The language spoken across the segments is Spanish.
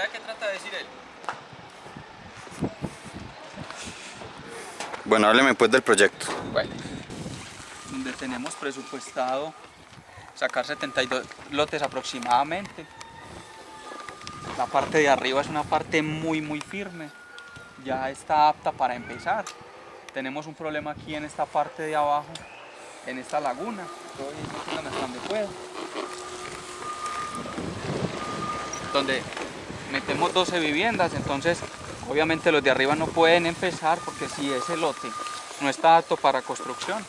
¿Sabe qué trata de decir él? Bueno, hábleme pues del proyecto. Bueno, donde tenemos presupuestado sacar 72 lotes aproximadamente. La parte de arriba es una parte muy muy firme, ya está apta para empezar. Tenemos un problema aquí en esta parte de abajo, en esta laguna. Estoy donde puedo. Donde metemos 12 viviendas, entonces obviamente los de arriba no pueden empezar porque si ese lote no está apto para construcción,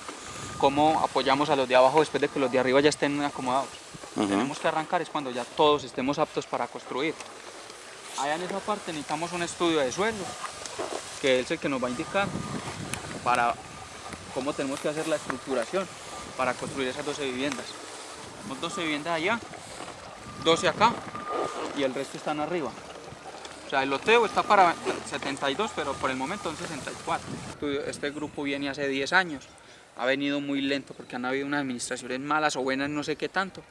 ¿cómo apoyamos a los de abajo después de que los de arriba ya estén acomodados? Tenemos que arrancar es cuando ya todos estemos aptos para construir. Allá en esa parte necesitamos un estudio de suelo, que es el que nos va a indicar para cómo tenemos que hacer la estructuración para construir esas 12 viviendas. Tenemos 12 viviendas allá, 12 acá y el resto están arriba. O sea, el loteo está para 72, pero por el momento en 64. Estudio- Este grupo viene hace 10 años. Ha venido muy lento porque han habido unas administraciones malas o buenas, no sé qué tanto.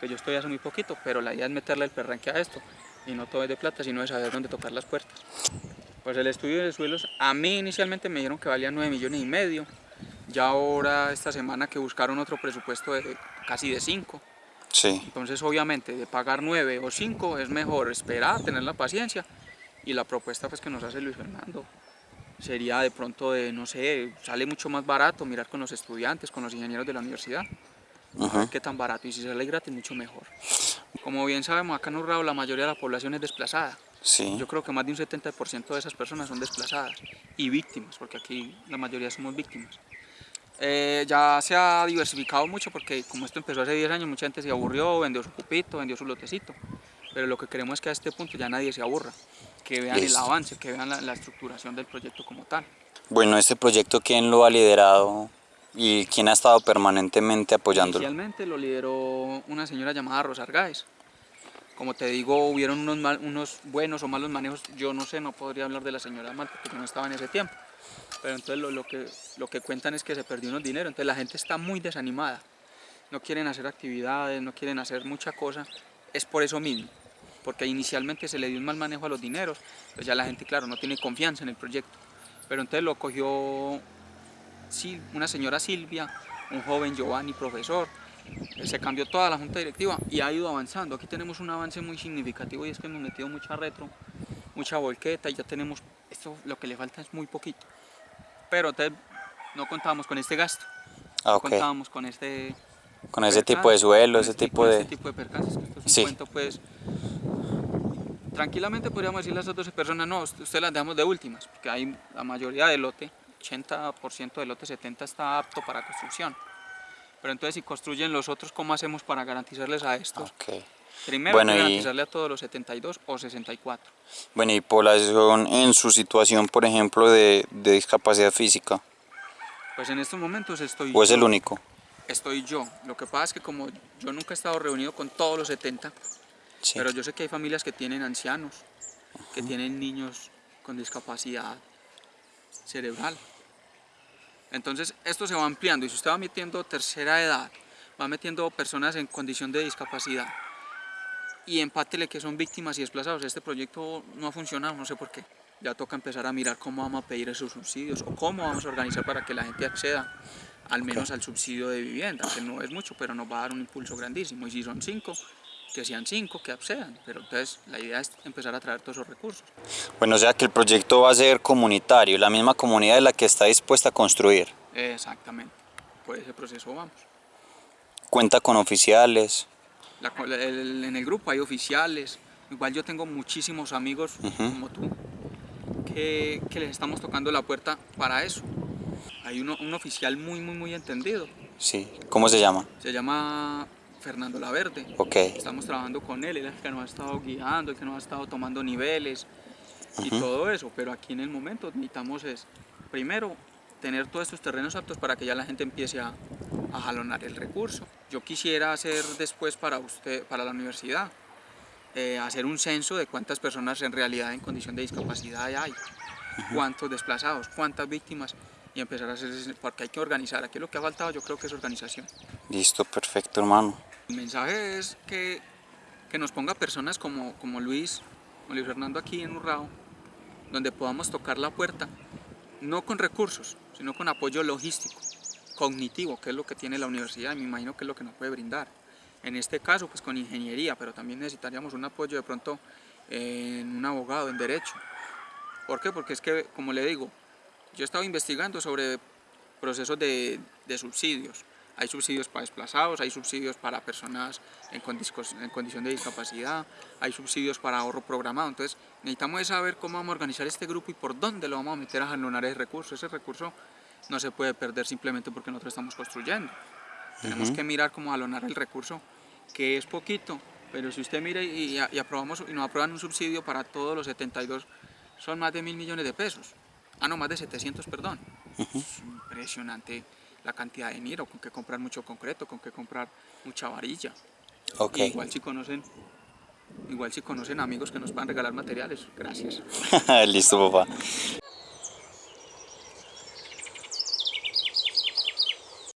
Que yo estoy hace muy poquito, pero la idea es meterle el perranque a esto. Y no todo es de plata, sino de saber dónde tocar las puertas. Pues el estudio de suelos, a mí inicialmente me dijeron que valía 9 millones y medio. Ya ahora, esta semana que buscaron otro presupuesto de casi de 5. Sí. Entonces, obviamente, de pagar 9 o 5 es mejor esperar, tener la paciencia. Y la propuesta pues, que nos hace Luis Fernando sería de pronto de, no sé, sale mucho más barato mirar con los estudiantes, con los ingenieros de la universidad. A ver qué tan barato. Y si sale gratis, mucho mejor. Como bien sabemos, acá en Urrao la mayoría de la población es desplazada. Sí. Yo creo que más de un 70% de esas personas son desplazadas y víctimas, porque aquí la mayoría somos víctimas. Eh, ya se ha diversificado mucho porque como esto empezó hace 10 años, mucha gente se aburrió, vendió su cupito, vendió su lotecito. Pero lo que queremos es que a este punto ya nadie se aburra, que vean Listo. el avance, que vean la, la estructuración del proyecto como tal. Bueno, este proyecto, ¿quién lo ha liderado y quién ha estado permanentemente apoyándolo? Inicialmente lo lideró una señora llamada Rosa Argáez. Como te digo, hubieron unos, mal- unos buenos o malos manejos. Yo no sé, no podría hablar de la señora mal porque yo no estaba en ese tiempo. Pero entonces lo, lo que, cuentan es que se perdió unos dinero. Entonces la gente está muy desanimada. No quieren hacer actividades, no quieren hacer mucha cosa. Es por eso mismo. Porque inicialmente se le dio un mal manejo a los dineros. Entonces ya la gente, claro, no tiene confianza en el proyecto. Pero entonces lo cogió una señora Silvia, un joven Giovanni, profesor. Se cambió toda la junta directiva y ha ido avanzando. Aquí tenemos un avance muy significativo y es que hemos metido mucha retro, mucha volqueta y ya tenemos, esto lo que le falta es muy poquito. Pero entonces no contábamos con este gasto, Ah, ok. contábamos con este... Con ese percance, tipo de suelo, ese este- tipo de... Este tipo de percances, que esto es un Sí. cuento pues... Tranquilamente podríamos decirle a esas 12 personas, no, usted las dejamos de últimas, porque hay la mayoría del lote, 80% del lote 70 está apto para construcción. Pero entonces si construyen los otros, ¿cómo hacemos para garantizarles a estos? Ok. Primero Bueno, hay que y- garantizarle a todos los 72 o 64. Bueno, y población en su situación, por ejemplo, de, de discapacidad física, Pues en estos momentos estoy ¿o es el único? Estoy yo. Lo que pasa es que como yo nunca he estado reunido con todos los 70, Sí. pero yo sé que hay familias que tienen ancianos, que tienen niños con discapacidad cerebral. Entonces esto se va ampliando y si usted va metiendo tercera edad, va metiendo personas en condición de discapacidad y empátele que son víctimas y desplazados, este proyecto no ha funcionado, no sé por qué. Ya toca empezar a mirar cómo vamos a pedir esos subsidios o cómo vamos a organizar para que la gente acceda al menos al subsidio de vivienda, que no es mucho, pero nos va a dar un impulso grandísimo. Y si son cinco, que sean cinco, que accedan. Pero entonces la idea es empezar a traer todos esos recursos. Bueno, o sea que el proyecto va a ser comunitario, la misma comunidad es la que está dispuesta a construir. Exactamente. Por ese proceso vamos. Cuenta con oficiales. La el- en el grupo hay oficiales. Igual yo tengo muchísimos amigos Ujú. como tú que, que les estamos tocando la puerta para eso. Hay uno, un oficial muy, muy, muy entendido. Sí. ¿Cómo se llama? Se llama Fernando Laverde. Ok. Estamos trabajando con él, él es el que nos ha estado guiando, el que nos ha estado tomando niveles y todo eso. Pero aquí en el momento necesitamos es, primero, tener todos estos terrenos aptos para que ya la gente empiece a, a jalonar el recurso. Yo quisiera hacer después para usted, para la universidad, eh, hacer un censo de cuántas personas en realidad en condición de discapacidad hay, cuántos desplazados, cuántas víctimas y empezar a hacer, ese- porque hay que organizar. Aquí lo que ha faltado yo creo que es organización. Listo, perfecto, hermano. El mensaje es que, que nos ponga personas como, como Luis con Luis Fernando aquí en Urrao, donde podamos tocar la puerta, no con recursos, sino con apoyo logístico, cognitivo, que es lo que tiene la universidad y me imagino que es lo que nos puede brindar. En este caso, pues con ingeniería, pero también necesitaríamos un apoyo de pronto en un abogado, en derecho. ¿Por qué? Porque es que, como le digo, yo he estado investigando sobre procesos de, de subsidios. Hay subsidios para desplazados, hay subsidios para personas en, en, condición de discapacidad, hay subsidios para ahorro programado. Entonces necesitamos saber cómo vamos a organizar este grupo y por dónde lo vamos a meter a jalonar ese recurso. Ese recurso no se puede perder simplemente porque nosotros estamos construyendo. Tenemos que mirar cómo jalonar el recurso, que es poquito, pero si usted mira y, y, aprobamos y nos aprueban un subsidio para todos los 72, son más de mil millones de pesos. Ah, no, más de 700, perdón. Es impresionante la cantidad de dinero, con que comprar mucho concreto, con que comprar mucha varilla. Okay. igual si conocen, igual si conocen amigos que nos puedan regalar materiales, gracias. Listo, papá.